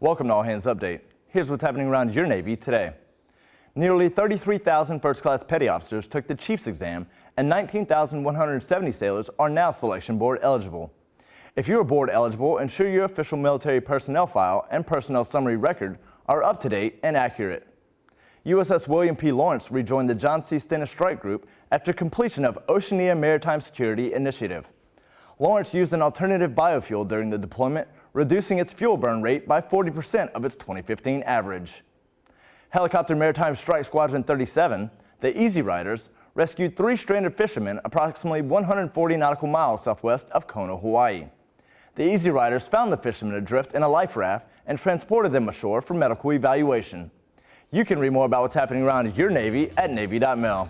Welcome to All Hands Update. Here's what's happening around your Navy today. Nearly 33,000 first-class petty officers took the Chiefs exam, and 19,170 sailors are now selection board eligible. If you are board eligible, ensure your official military personnel file and personnel summary record are up to date and accurate. USS William P. Lawrence rejoined the John C. Stennis Strike Group after completion of Oceania Maritime Security Initiative. Lawrence used an alternative biofuel during the deployment, reducing its fuel burn rate by 40% of its 2015 average. Helicopter Maritime Strike Squadron 37, the Easy Riders, rescued three stranded fishermen approximately 140 nautical miles southwest of Kona, Hawaii. The Easy Riders found the fishermen adrift in a life raft and transported them ashore for medical evaluation. You can read more about what's happening around your Navy at Navy.mil.